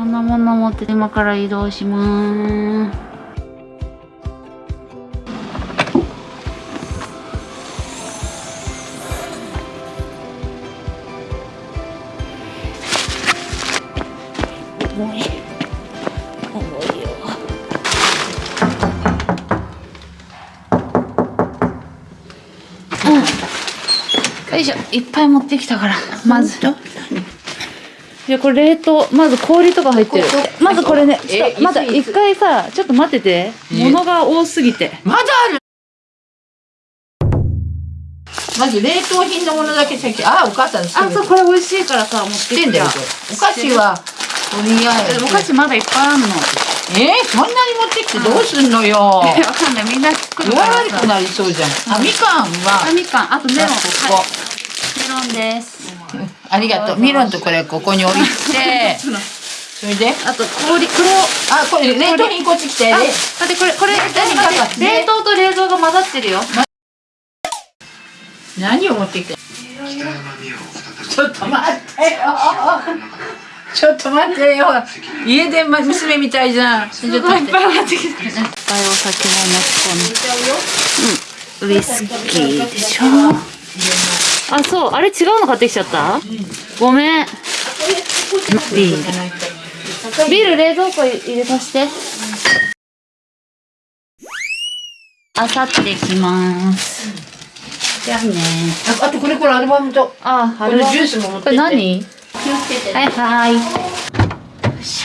ろんなもの持って今から移動します重い。重い。ようんよい。しょい。っぱい。持ってきたからまずいやこれ冷凍。まず氷とか入ってる。まずこれね。ちょっえとまだ一回さちょっと待ってて。え。物が多すぎて。まだあるまず冷凍品のものだけ先あお母さんあそうこれ美味しいからさ持って知ってん。だよお菓子はとりあえずお菓子まだいっぱいあんの。えー、そんなに持ってきてどうすんのよ。わかんない。みんな来るからさ。悪くなりそうじゃん。あみかんあはみかん。あとメロン。ここ。はい。メロンです ありがとう。ミロンとこれここに置いて。それで？あと氷黒。あこれ冷凍品こっち来て。あ待ってこれこれ冷凍と冷蔵が混ざってるよ。何を持ってきてちょっと待ってよ。ちょっと待ってよ。家で娘みたいじゃん。ちすょっと待ってごいいっぱい持って。きたいっぱいお酒も持ち込んで。ウイスキーでしょ？あそう。あれ違うの買ってきちゃった、ごめん。ビールビール冷蔵庫入れさせて。あさってきます。じゃあね。ああとこれこれアルバムと。あこれジュースも持ってこれ何？気をつけて。はいはい。よいし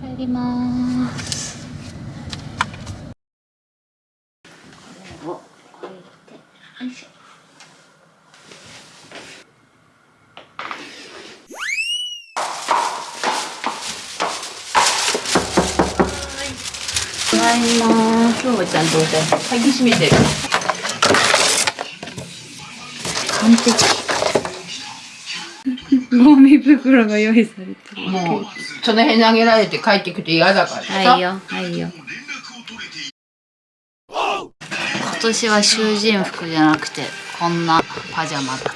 帰りますお置いてよいしょただい。ま今日はちゃんと鍵閉めてる。完璧。ゴミ袋が用意されてる。もうその辺投げられて帰ってくて嫌だからさ。はいよはいよ年は囚人服じゃなくてこんなパジャマだった。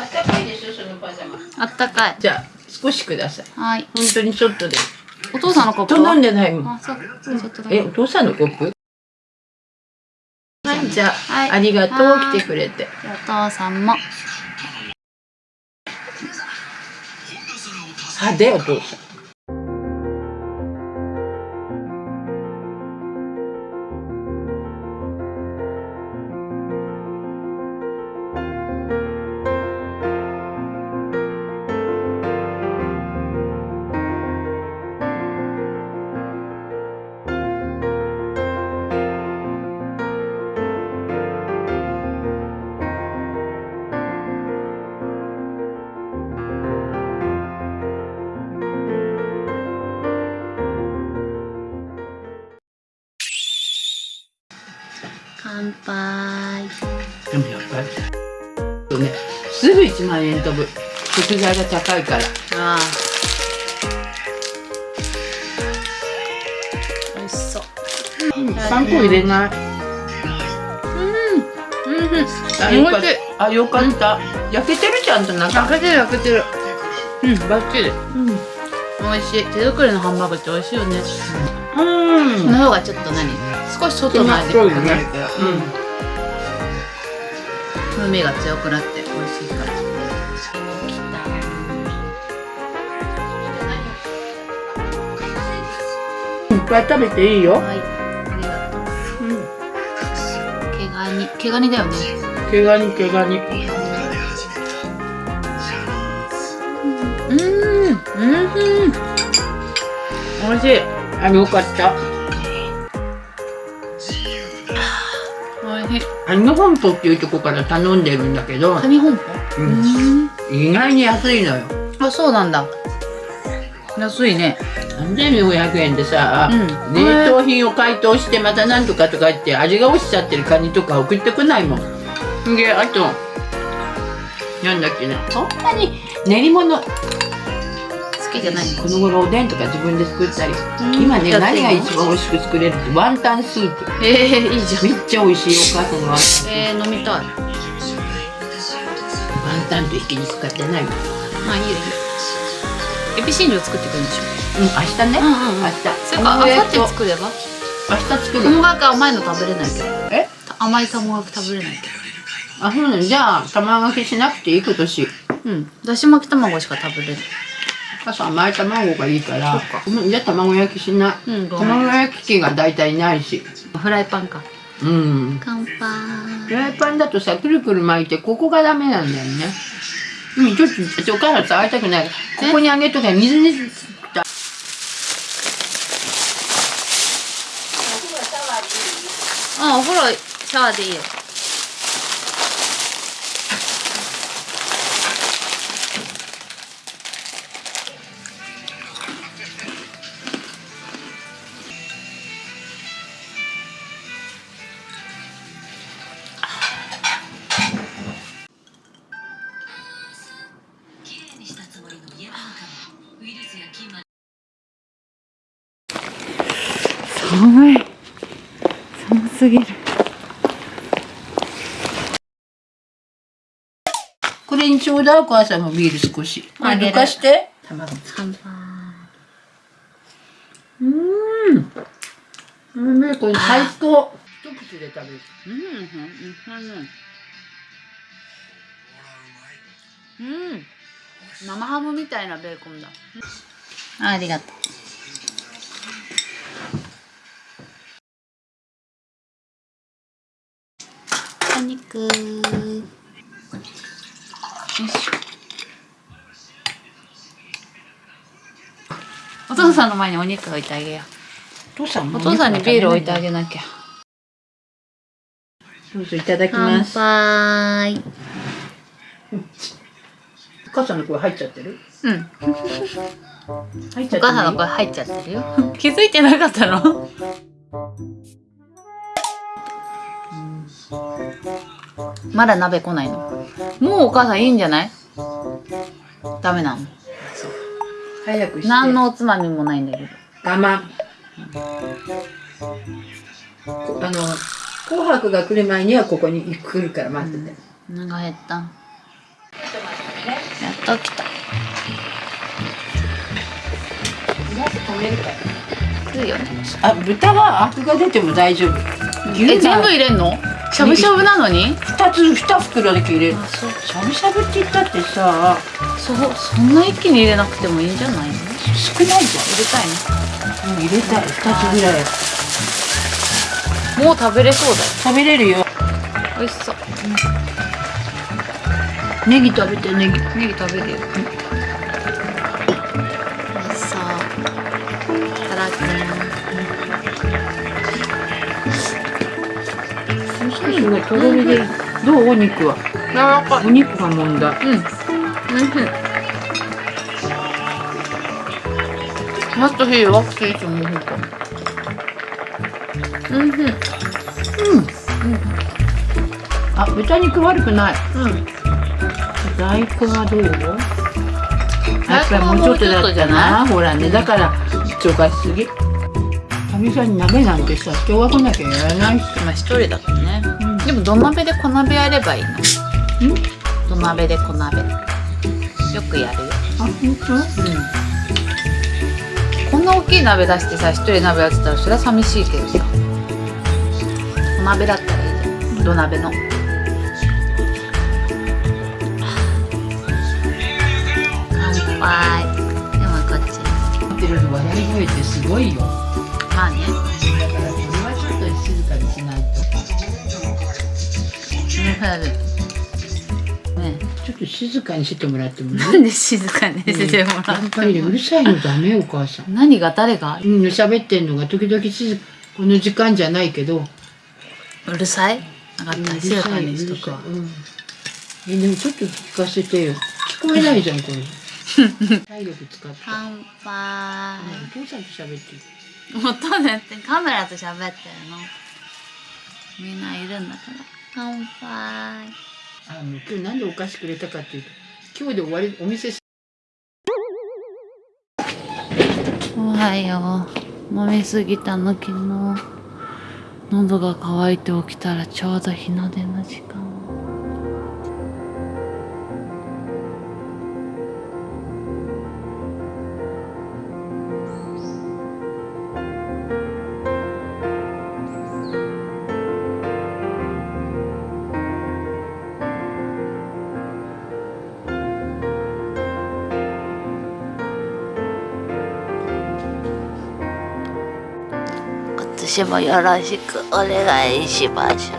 あったかいでしょそのパジャマ。あったかい。じゃあ少しください。はい。本当にちょっとで。お父さんのコップと飲んはでないもんあそうちょっとだけ。えお父さんのコップ？はい。じゃあ、はい。ありがとうはい来てくれて。お父さんも。派手お父さん乾杯。でもやっぱりとねすぐ1万円飛ぶ食材が高いから。ああ美味しそう。パン粉入れない。うん。あよかった。あよかった、焼けてるちゃんと中。焼けてる焼けてる。うんバッチリ。うん。美味しい。手作りのハンバーグって美味しいよね。うん。この方がちょっと何？少し外の味っぽくるから、うん、風味が強くなって美味しいからいっぱい食べていいよはいありがとううん。毛ガニ毛ガニだよね毛ガニ毛ガニうん。うん。美味しいあよかった美味しいアニメ本舗っていうとこから頼んでるんだけど、カニ本舗？うん。意外に安いのよ。あそうなんだ。安いね。3400円でさ、うん。冷凍品を解凍してまたなんとかとか言って味が落ちちゃってるカニとか送ってこないもん。であとなんだっけな。そんなに練り物好きじゃないのこの頃おでんとか自分で作ったりん。今ね何が一番美味しく作れる？ってワンタンスープ。えー、いいじゃん。めっちゃ美味しいお母さんのワンえー、飲みたい。ワンタンとひき肉使ってない？もんまあいいよ。いいよエビシンジを作ってくるんでしょ？うん明日ね、うんうんうん。明日。それかあさっ作れば？明日作る？卵がけ甘いの食べれないけど。え？甘い卵がけ食べれない。けあそうなの。じゃあ卵焼きしなくていい？今年。どうん。だし巻き卵しか食べれないお母さん甘い卵がいいからじゃあ卵焼きしない、うん卵焼き器が大体ないし。フライパンか。うん。乾杯。フライパンだとさくるくる巻いてここがダメなんだよね。うんちょっとお母さん触りたくない。ここにあげとけ水にあお風呂シャワーでいいよ寒い。寒すぎる。これにちょうだいお母さんもビール少し。あどかして。卵。うん。うん。これ最高一口で食べるうん。うん。うん。うん。生ハムみたいなベーコンだあありがとうお肉よいし。ょお父さんの前にお肉置いてあげよお父さんお父さんにビール置いてあげなきゃ。どうぞいただきます。杯。お母さんの声入っちゃってる？うん。入っちゃってる？お母さんの声入っちゃってるよ。気づいてなかったの？まだ鍋来ないの？もうお母さんいいんじゃない？ダメなの？早くして。何のおつまみもないんだけど。我慢こあの紅白が来る前にはここに来るから待ってて、お腹減った。やっと来た。来るよね。あ豚はアクが出ても大丈夫。え全部入れんの？しゃぶしゃぶなのに？2つ2袋だけ入れるしゃぶしゃぶって言ったってさ。そうそんな一気に入れなくてもいいんじゃないの？入少ないじれたいゃん、うん、入れたい。2つぐらい。のもう食べれそうだよ。食べれるよ。美味しそう。ネギ食べてネギ。ネギ食べるよ美味しそう。いただきますすごいとろみでどう？お肉は。柔らかお肉がもんだうん。うんもっと火弱くていいと思うほんとうんうん。あ豚肉悪くない。うん。大根はどうやっぱりもうちょっとだったな。もほらね。だから超過しすぎ。かみさんに鍋なんてさ人が来なきゃやらないし今一人だから。ね、でも土鍋で小鍋やればいいの。土鍋で小鍋。よくやるよ。あ本当？こんな大きい鍋出してさ一人鍋やってたらそれは寂しいけどさ。小鍋だったらいいじゃん。土鍋の。乾杯。でもこっち。やってる笑い声ってすごいよ。だまあねとね。ちょっと静かにしてもらってもいい？なんで静かにしてもらやっぱりねうるさいのダメお母さん。何が誰が？うん喋ってんのが時々静この時間じゃないけど。うるさい？分かった静かにしとくわ。うんえでもちょっと聞かせてよ。聞こえないじゃんこれ。体力使って。乾杯。お父さんと喋ってる。音だってカメラと喋ってるの？みんないるんだから乾杯。あの今日なんでお菓子くれたかっていうと今日で終わりお店おはよう。飲みすぎたの昨日。喉が渇いて起きたらちょうど日の出の時間。年もよろしくお願いします。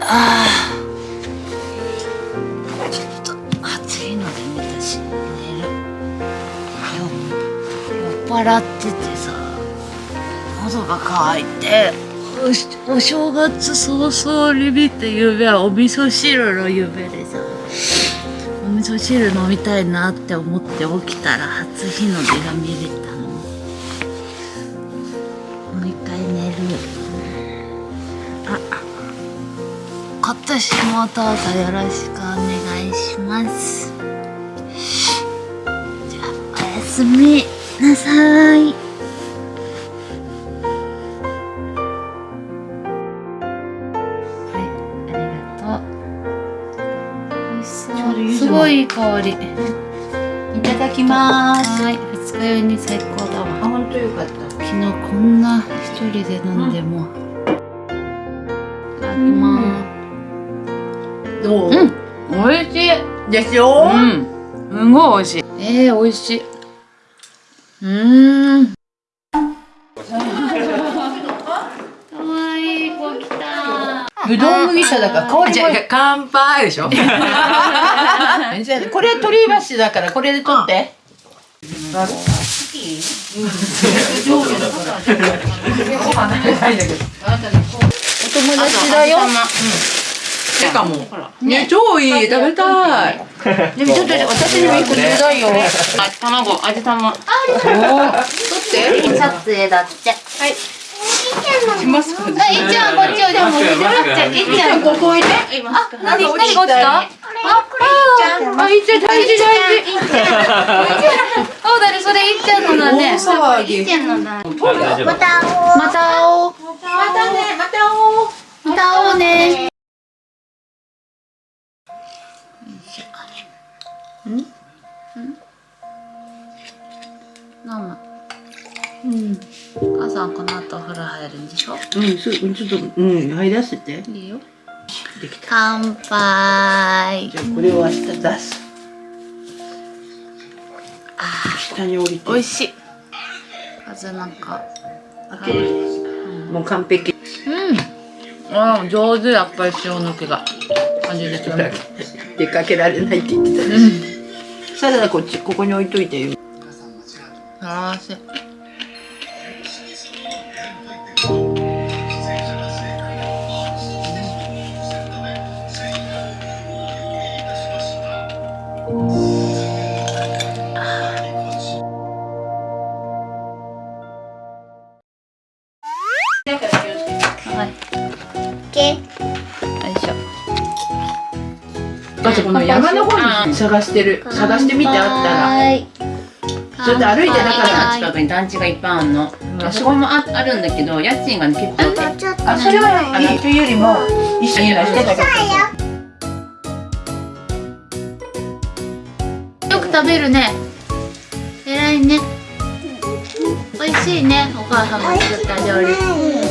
あああ。ちょっと暑いので寝たし、酔っ払っててさ、喉が渇いて、おお正月早々に見て夢はお味噌汁の夢でさ。お味噌汁飲みたいなって思って起きたら初日の出が見れた今年もどうぞよろしくお願いします。じゃあおやすみなさい。すいいい香り、う。ん、いただきます。はい二日酔いに最高だわ。本当よかった。昨日こんな一人で飲んでも、うん、いただきます、うんどう、ん、美味しい。でしょうん。すごい美味しい。えー、美味しい。うん。可愛い,い子来た。ぶどう麦茶だから香りじゃ乾杯でしょ。これ鳥居橋だからこれで取って。お友達だよ、ちゃん。ね、超いい、食べたい。でもちょっと私にも一個ちょだいよ。あ、卵、味玉。あ、取って。撮影だって。はい。しますか。あ、いっちゃんこっちをでも見てもらって。いっちゃんここいで。あ、何何こっちか。あ、これいっちゃん。あ、いっちゃん大事大事。そうだね、それいっちゃん。のだ。ね。大騒ぎ。いっちゃんのだ。また会おう。また会おう。またね、また会おう。また会おうね。Mm. Mm. Mamma. Mm. 母さんこの後お風呂入るんでしょ？うん。すうん。ちょっとうん。入らせて。いいよできた乾杯じゃあこれを明日出す、ああ下に降りて。美味しい。風なんか。開け、もう完璧。うん。あ上手。やっぱり塩抜けが。感じですよね。出かけられないって言ってたし、うん、サラダこっちここに置いといてよ。ああ探してる。探してみてあったら。それで歩いてだから近くに団地がいっぱいあるの。あそこもああるんだけど家賃が、ね、結構あそれはいいというよりも一緒にいらしてたから。よく食べるね。偉いね。美味しいね。お母さんが作った料理。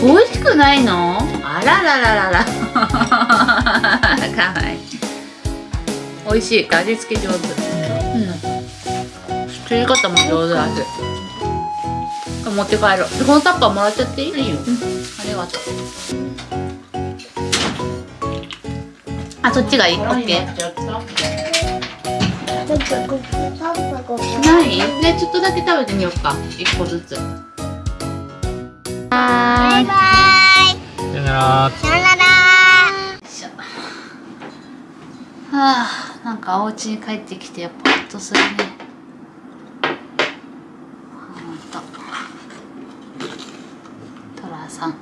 美味しくないの？あららららら。かわいい。美味しい。味付け上手。うん。作り方も上手だし。持って帰ろう。このタッパーもらっちゃっていい、うん、ありがとう。あそっちがいい？オッない？ねちょっとだけ食べてみようか。一個ずつ。バイバイ。さよなら。さよなら。はあ。なんかお家に帰ってきてやっぱホッとするね。と。トラさん。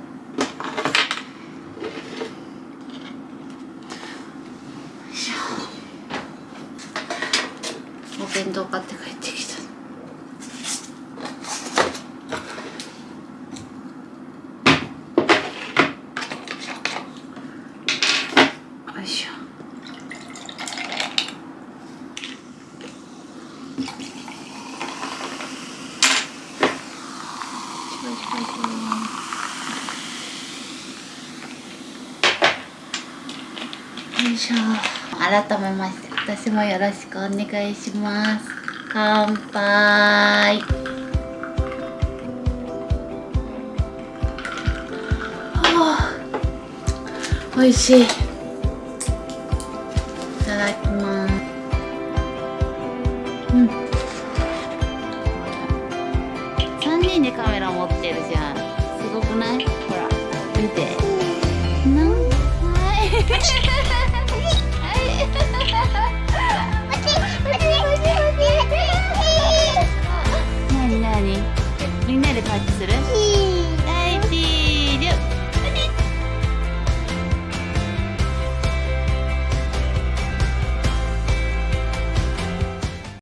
お弁当買って帰って。しょ。改めまして私もよろしくお願いします。乾杯。おいしい。いただきます。うん。人でカメラ持ってるじゃん。すごくない？ほら見て、うん、なんはい。みんなでパーティーする？